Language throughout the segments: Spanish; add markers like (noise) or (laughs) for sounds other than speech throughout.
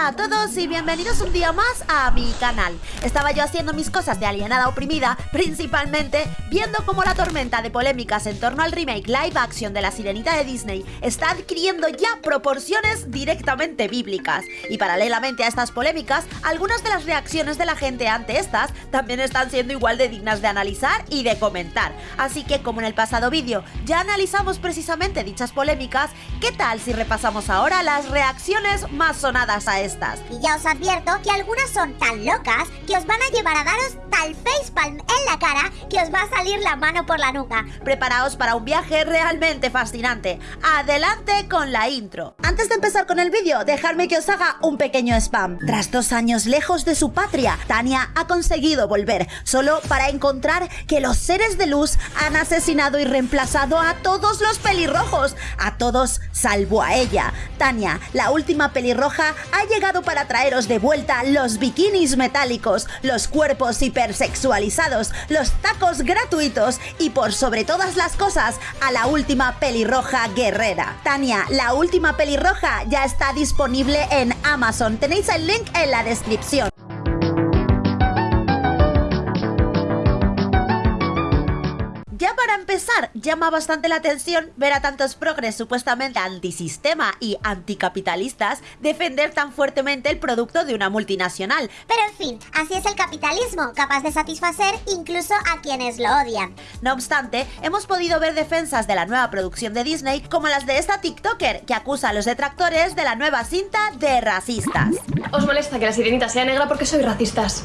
Hola a todos y bienvenidos un día más a mi canal. Estaba yo haciendo mis cosas de alienada oprimida, principalmente viendo cómo la tormenta de polémicas en torno al remake live action de La Sirenita de Disney está adquiriendo ya proporciones directamente bíblicas. Y paralelamente a estas polémicas, algunas de las reacciones de la gente ante estas también están siendo igual de dignas de analizar y de comentar. Así que como en el pasado vídeo ya analizamos precisamente dichas polémicas, ¿qué tal si repasamos ahora las reacciones más sonadas a estas. Y ya os advierto que algunas son tan locas que os van a llevar a daros tal facepalm en la cara que os va a salir la mano por la nuca. Preparaos para un viaje realmente fascinante. Adelante con la intro. Antes de empezar con el vídeo, dejadme que os haga un pequeño spam. Tras dos años lejos de su patria, Tania ha conseguido volver, solo para encontrar que los seres de luz han asesinado y reemplazado a todos los pelirrojos, a todos salvo a ella. Tania, la última pelirroja, ha llegado para traeros de vuelta los bikinis metálicos, los cuerpos hipersexualizados, los tacos gratuitos y por sobre todas las cosas a la última pelirroja guerrera. Tania, la última pelirroja ya está disponible en Amazon. Tenéis el link en la descripción. Para empezar, llama bastante la atención ver a tantos progres supuestamente antisistema y anticapitalistas defender tan fuertemente el producto de una multinacional. Pero en fin, así es el capitalismo, capaz de satisfacer incluso a quienes lo odian. No obstante, hemos podido ver defensas de la nueva producción de Disney como las de esta TikToker que acusa a los detractores de la nueva cinta de racistas. ¿Os molesta que la sirenita sea negra porque sois racistas?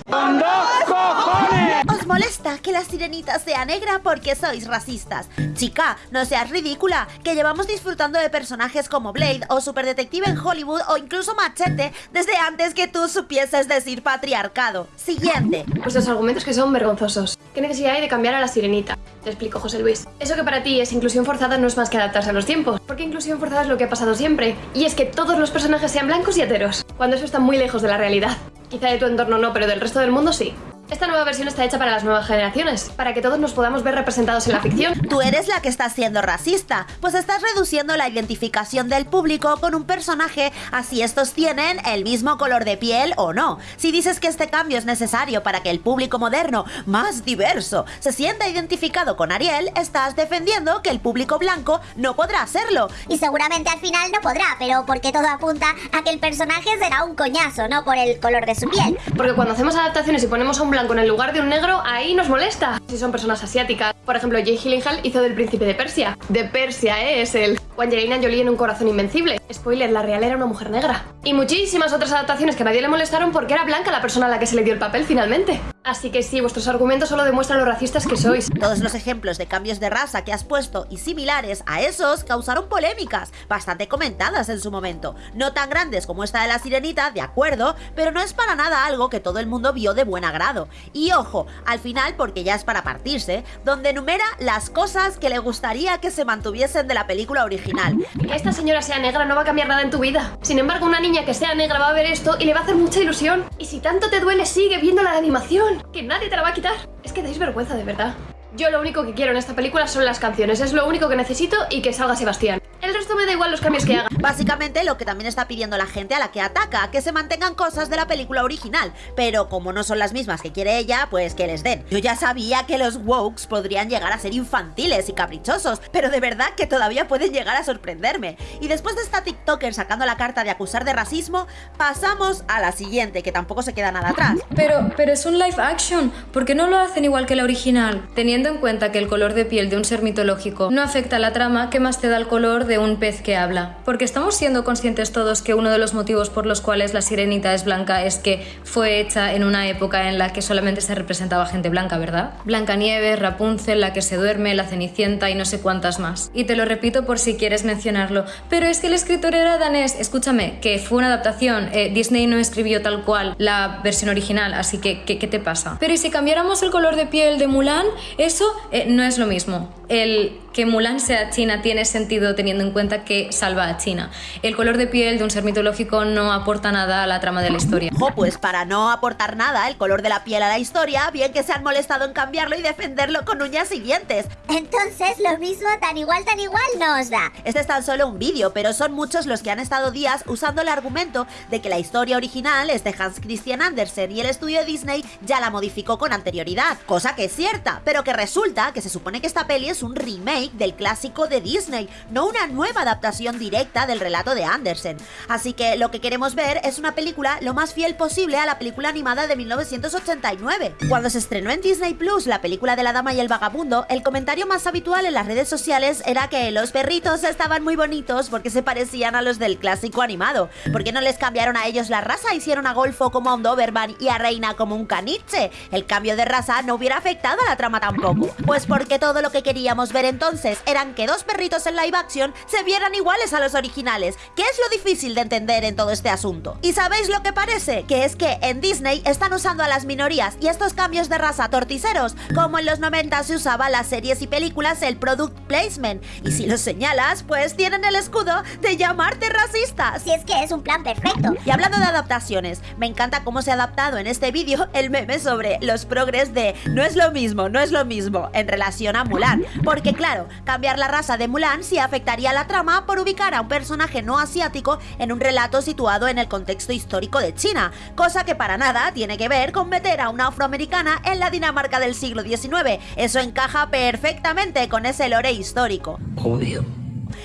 ¿Os molesta que la sirenita sea negra porque sois racistas. Chica, no seas ridícula, que llevamos disfrutando de personajes como Blade o Superdetective en Hollywood o incluso Machete desde antes que tú supieses decir patriarcado. Siguiente. Pues los argumentos que son vergonzosos. ¿Qué necesidad hay de cambiar a la sirenita? Te explico, José Luis. Eso que para ti es inclusión forzada no es más que adaptarse a los tiempos. Porque inclusión forzada es lo que ha pasado siempre. Y es que todos los personajes sean blancos y heteros. Cuando eso está muy lejos de la realidad. Quizá de tu entorno no, pero del resto del mundo sí. Esta nueva versión está hecha para las nuevas generaciones, para que todos nos podamos ver representados en la ficción. (laughs) Tú eres la que está siendo racista, pues estás reduciendo la identificación del público con un personaje así estos tienen el mismo color de piel o no. Si dices que este cambio es necesario para que el público moderno, más diverso, se sienta identificado con Ariel, estás defendiendo que el público blanco no podrá hacerlo. Y seguramente al final no podrá, pero porque todo apunta a que el personaje será un coñazo, no por el color de su piel. Porque cuando hacemos adaptaciones y ponemos a un blanco en el lugar de un negro, ahí nos molesta. Si son personas asiáticas. Por ejemplo, Jay Gyllenhaal hizo del príncipe de Persia. De Persia, ¿eh? Es él. O Angelina Jolie en Un corazón invencible. Spoiler, la real era una mujer negra. Y muchísimas otras adaptaciones que a nadie le molestaron porque era blanca la persona a la que se le dio el papel finalmente. Así que sí, vuestros argumentos solo demuestran lo racistas que sois. Todos los ejemplos de cambios de raza que has puesto y similares a esos causaron polémicas, bastante comentadas en su momento. No tan grandes como esta de la sirenita, de acuerdo, pero no es para nada algo que todo el mundo vio de buen agrado. Y ojo, al final, porque ya es para partirse, donde enumera las cosas que le gustaría que se mantuviesen de la película original. Que esta señora sea negra no va a cambiar nada en tu vida. Sin embargo, una niña que sea negra va a ver esto y le va a hacer mucha ilusión. Y si tanto te duele, sigue viendo la animación que nadie te la va a quitar. Es que dais vergüenza de verdad. Yo lo único que quiero en esta película son las canciones, es lo único que necesito y que salga Sebastián. El resto me da igual los cambios que haga. Básicamente lo que también está pidiendo la gente a la que ataca, que se mantengan cosas de la película original, pero como no son las mismas que quiere ella, pues que les den. Yo ya sabía que los wokes podrían llegar a ser infantiles y caprichosos, pero de verdad que todavía pueden llegar a sorprenderme. Y después de esta TikToker sacando la carta de acusar de racismo, pasamos a la siguiente, que tampoco se queda nada atrás. Pero, pero es un live action, ¿por qué no lo hacen igual que la original? Teniendo en cuenta que el color de piel de un ser mitológico no afecta a la trama, ¿qué más te da el color de un pez que habla. Porque estamos siendo conscientes todos que uno de los motivos por los cuales la sirenita es blanca es que fue hecha en una época en la que solamente se representaba gente blanca, ¿verdad? Blancanieves, Rapunzel, la que se duerme, la Cenicienta y no sé cuántas más. Y te lo repito por si quieres mencionarlo. Pero es que el escritor era danés, escúchame, que fue una adaptación. Eh, Disney no escribió tal cual la versión original, así que ¿qué, te pasa? Pero ¿y si cambiáramos el color de piel de Mulan? Eso eh, no es lo mismo. El que Mulan sea china tiene sentido teniendo en cuenta que salva a China. El color de piel de un ser mitológico no aporta nada a la trama de la historia. Jo, pues para no aportar nada el color de la piel a la historia, bien que se han molestado en cambiarlo y defenderlo con uñas y dientes. Entonces, lo mismo tan igual, tan igual no os da. Este es tan solo un vídeo, pero son muchos los que han estado días usando el argumento de que la historia original es de Hans Christian Andersen y el estudio de Disney ya la modificó con anterioridad, cosa que es cierta, pero que resulta que se supone que esta peli es un remake del clásico de Disney, no una nueva adaptación directa del relato de Andersen. Así que lo que queremos ver es una película lo más fiel posible a la película animada de 1989. Cuando se estrenó en Disney Plus la película de la dama y el vagabundo, el comentario más habitual en las redes sociales era que los perritos estaban muy bonitos porque se parecían a los del clásico animado. ¿Por qué no les cambiaron a ellos la raza? Hicieron a Golfo como a un Doberman y a Reina como un caniche. El cambio de raza no hubiera afectado a la trama tampoco. Pues porque todo lo que queríamos ver entonces eran que dos perritos en live action se vieran iguales a los originales. ¿Qué es lo difícil de entender en todo este asunto? ¿Y sabéis lo que parece? Que es que en Disney están usando a las minorías y estos cambios de raza torticeros, como en los 90 se usaba las series y películas el product placement. Y si lo señalas, pues tienen el escudo de llamarte racista. Si es que es un plan perfecto. Y hablando de adaptaciones, me encanta cómo se ha adaptado en este vídeo el meme sobre los progres de no es lo mismo, no es lo mismo en relación a Mulan. Porque claro, cambiar la raza de Mulan sí afectaría la trama por ubicar a un personaje no asiático en un relato situado en el contexto histórico de China, cosa que para nada tiene que ver con meter a una afroamericana en la Dinamarca del siglo XIX. Eso encaja perfectamente con ese lore histórico.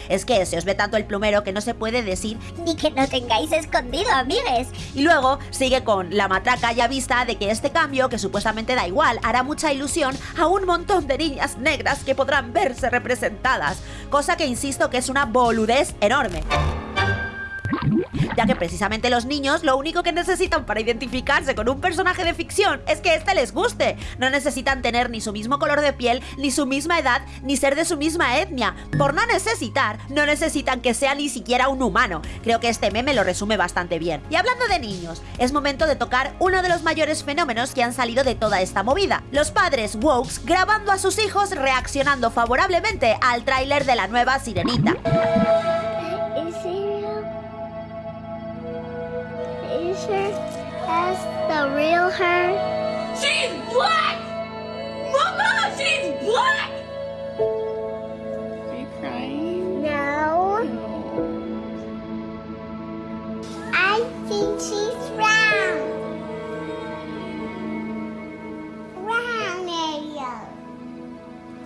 Es que se os ve tanto el plumero que no se puede decir Ni que no tengáis escondido, amigues. Y luego sigue con la matraca ya vista de que este cambio, que supuestamente da igual, hará mucha ilusión a un montón de niñas negras que podrán verse representadas, cosa que insisto que es una boludez enorme ya que precisamente los niños lo único que necesitan para identificarse con un personaje de ficción es que éste les guste. No necesitan tener ni su mismo color de piel, ni su misma edad, ni ser de su misma etnia. Por no necesitar, no necesitan que sea ni siquiera un humano. Creo que este meme lo resume bastante bien. Y hablando de niños, es momento de tocar uno de los mayores fenómenos que han salido de toda esta movida. Los padres wokes grabando a sus hijos reaccionando favorablemente al tráiler de la nueva Sirenita. As the real her? She's black! Mama, she's black! Are you crying? No. no. I think she's round. Round area.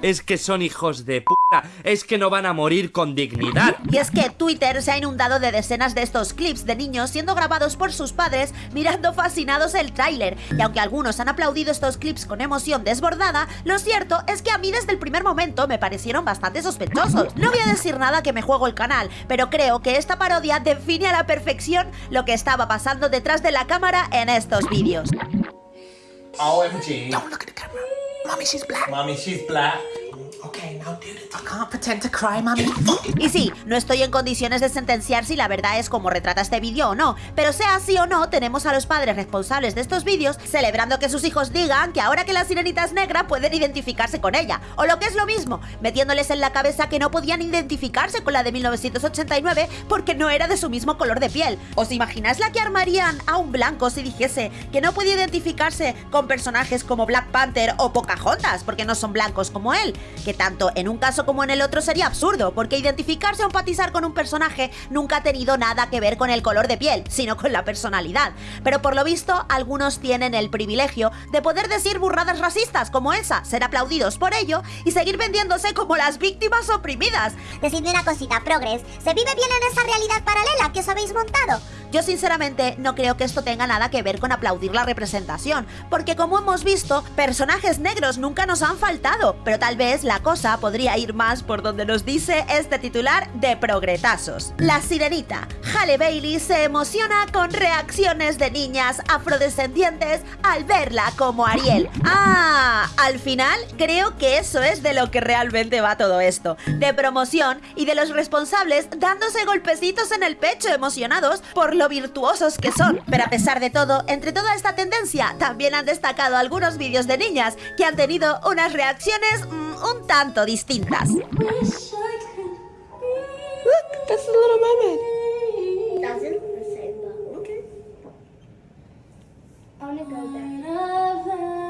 Es que son hijos de puta. Es que no van a morir con dignidad. Y es que Twitter se ha inundado de decenas de estos clips de niños siendo grabados por sus padres mirando fascinados el tráiler. Y aunque algunos han aplaudido estos clips con emoción desbordada, lo cierto es que a mí desde el primer momento me parecieron bastante sospechosos. No voy a decir nada que me juego el canal, pero creo que esta parodia define a la perfección lo que estaba pasando detrás de la cámara en estos vídeos. OMG. Don't look at the camera. Mommy, she's black. Mommy, she's black. Okay, now do it. I can't pretend to cry, mommy. Y sí, no estoy en condiciones de sentenciar si la verdad es como retrata este vídeo o no, pero sea así o no, tenemos a los padres responsables de estos vídeos celebrando que sus hijos digan que ahora que la sirenita es negra pueden identificarse con ella, o lo que es lo mismo, metiéndoles en la cabeza que no podían identificarse con la de 1989 porque no era de su mismo color de piel. ¿Os imagináis la que armarían a un blanco si dijese que no puede identificarse con personajes como Black Panther o Pocahontas porque no son blancos como él? Que tanto en un caso como en el otro sería absurdo, porque identificarse o empatizar con un personaje nunca ha tenido nada que ver con el color de piel, sino con la personalidad. Pero por lo visto, algunos tienen el privilegio de poder decir burradas racistas como esa, ser aplaudidos por ello y seguir vendiéndose como las víctimas oprimidas. Decidme una cosita, Progress. ¿Se vive bien en esa realidad paralela que os habéis montado? Yo sinceramente no creo que esto tenga nada que ver con aplaudir la representación, porque como hemos visto, personajes negros nunca nos han faltado, pero tal vez la cosa podría ir más por donde nos dice este titular de progretazos. La sirenita, Halle Bailey se emociona con reacciones de niñas afrodescendientes al verla como Ariel. Ah, al final creo que eso es de lo que realmente va todo esto, de promoción y de los responsables dándose golpecitos en el pecho emocionados por lo virtuosos que son. Pero a pesar de todo, entre toda esta tendencia, también han destacado algunos vídeos de niñas que han tenido unas reacciones mm, un tanto distintas. That's the little mermaid. Doesn't the same Okay. I wanna go there.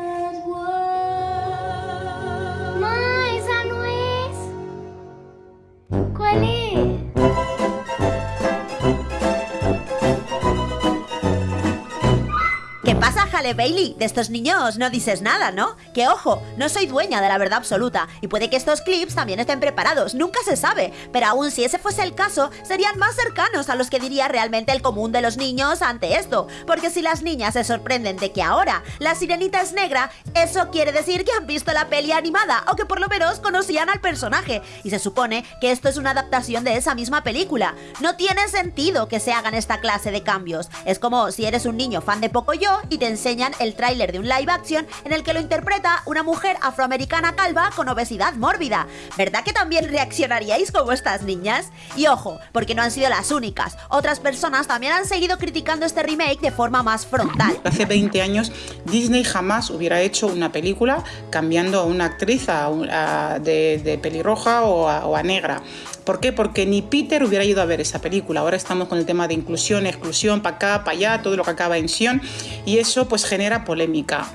¿Qué pasa, Halle Bailey? De estos niños no dices nada, ¿no? Que ojo, no soy dueña de la verdad absoluta y puede que estos clips también estén preparados, nunca se sabe, pero aún si ese fuese el caso, serían más cercanos a los que diría realmente el común de los niños ante esto, porque si las niñas se sorprenden de que ahora la sirenita es negra, eso quiere decir que han visto la peli animada o que por lo menos conocían al personaje, y se supone que esto es una adaptación de esa misma película. No tiene sentido que se hagan esta clase de cambios, es como si eres un niño fan de Pocoyo y te el tráiler de un live action en el que lo interpreta una mujer afroamericana calva con obesidad mórbida. ¿Verdad que también reaccionaríais como estas niñas? Y ojo, porque no han sido las únicas. Otras personas también han seguido criticando este remake de forma más frontal. Hace 20 años Disney jamás hubiera hecho una película cambiando a una actriz a de pelirroja o a, o a negra. ¿Por qué? Porque ni Peter hubiera ido a ver esa película. Ahora estamos con el tema de inclusión, exclusión, para acá, para allá, todo lo que acaba en sion y eso pues genera polémica.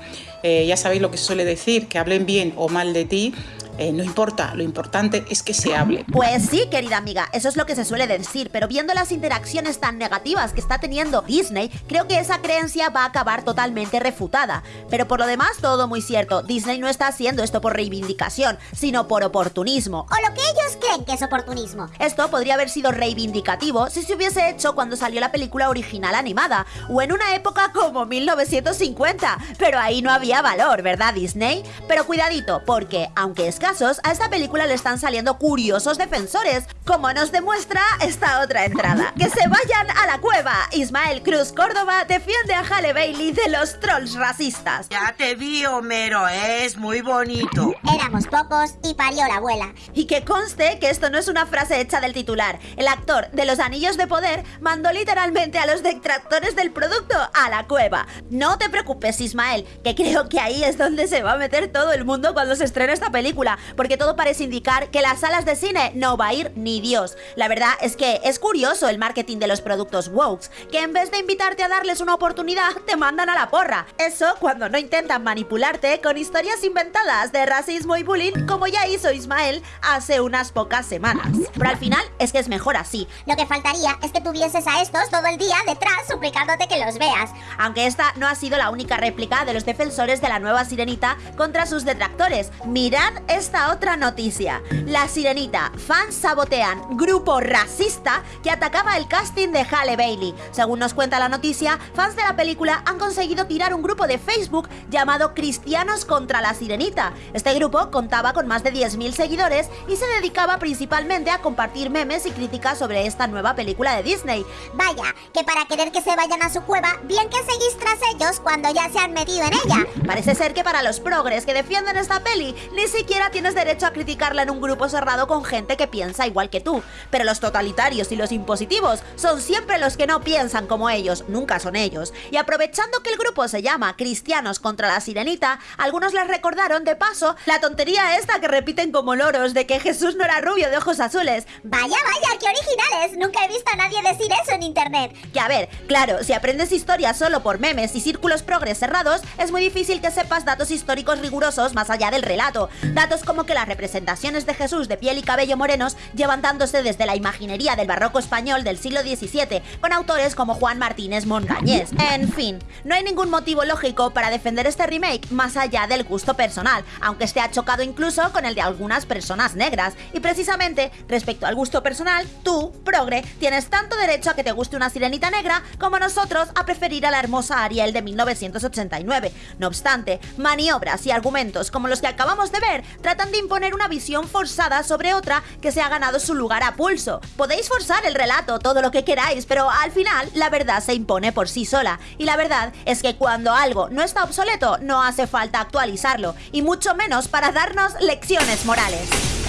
Eh, ya sabéis lo que suele decir, que hablen bien o mal de ti, eh, no importa, lo importante es que se hable. Pues sí, querida amiga, eso es lo que se suele decir, pero viendo las interacciones tan negativas que está teniendo Disney, creo que esa creencia va a acabar totalmente refutada. Pero por lo demás, todo muy cierto, Disney no está haciendo esto por reivindicación, sino por oportunismo. O lo que ellos creen que es oportunismo. Esto podría haber sido reivindicativo si se hubiese hecho cuando salió la película original animada, o en una época como 1950, pero ahí no había valor, ¿verdad Disney? Pero cuidadito, porque, aunque a esta película le están saliendo curiosos defensores, como nos demuestra esta otra entrada. ¡Que se vayan a la cueva! Ismael Cruz Córdoba defiende a Halle Bailey de los trolls racistas. Ya te vi, Homero, es muy bonito. Éramos pocos y parió la abuela. Y que conste que esto no es una frase hecha del titular. El actor de Los Anillos de Poder mandó literalmente a los detractores del producto a la cueva. No te preocupes, Ismael, que creo que ahí es donde se va a meter todo el mundo cuando se estrene esta película, porque todo parece indicar que las salas de cine no va a ir ni Dios. La verdad es que es curioso el marketing de los productos Wokes, que en vez de invitarte a darles una oportunidad, te mandan a la porra. Eso cuando no intentan manipularte con historias inventadas de racismo y bullying, como ya hizo Ismael hace unas pocas semanas. Pero al final es que es mejor así. Lo que faltaría es que tuvieses a estos todo el día detrás suplicándote que los veas. Aunque esta no ha sido la única réplica de los defensores de la nueva sirenita contra sus detractores. Mirad esta otra noticia. La sirenita, fans sabotean grupo racista que atacaba el casting de Halle Bailey. Según nos cuenta la noticia, fans de la película han conseguido tirar un grupo de Facebook llamado Cristianos contra la Sirenita. Este grupo contaba con más de 10.000 seguidores y se dedicaba principalmente a compartir memes y críticas sobre esta nueva película de Disney. Vaya, que para querer que se vayan a su cueva, bien que seguís tras ellos cuando ya se han metido en ella. Parece ser que para los progres que defienden esta peli, ni siquiera tienes derecho a criticarla en un grupo cerrado con gente que piensa igual que tú. Pero los totalitarios y los impositivos son siempre los que no piensan como ellos, nunca son ellos. Y aprovechando que el grupo se llama Cristianos contra la Sirenita, algunos les recordaron de paso la tontería esta que repiten como loros de que Jesús no era rubio de ojos azules. Vaya, vaya, qué originales. Nunca he visto a nadie decir eso en internet. Que a ver, claro, si aprendes historia solo por memes y círculos progres cerrados, es muy difícil que sepas datos históricos rigurosos más allá del relato. Datos como que las representaciones de Jesús de piel y cabello morenos llevan dándose desde la imaginería del barroco español del siglo XVII, con autores como Juan Martínez Montañés. En fin, no hay ningún motivo lógico para defender este remake más allá del gusto personal, aunque este ha chocado incluso con el de algunas personas negras. Y precisamente, respecto al gusto personal, tú, progre, tienes tanto derecho a que te guste una sirenita negra como nosotros a preferir a la hermosa Ariel de 1989. No obstante, maniobras y argumentos como los que acabamos de ver tratan de imponer una visión forzada sobre otra que se ha ganado su lugar a pulso. Podéis forzar el relato todo lo que queráis, pero al final la verdad se impone por sí sola. Y la verdad es que cuando algo no está obsoleto, no hace falta actualizarlo, y mucho menos para darnos lecciones morales.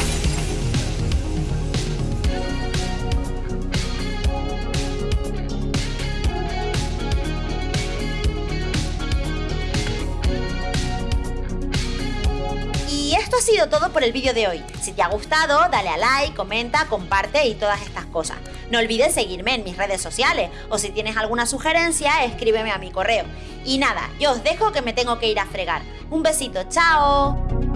Ha sido todo por el vídeo de hoy. Si te ha gustado, dale a like, comenta, comparte y todas estas cosas. No olvides seguirme en mis redes sociales o si tienes alguna sugerencia, escríbeme a mi correo. Y nada, yo os dejo que me tengo que ir a fregar. Un besito, chao.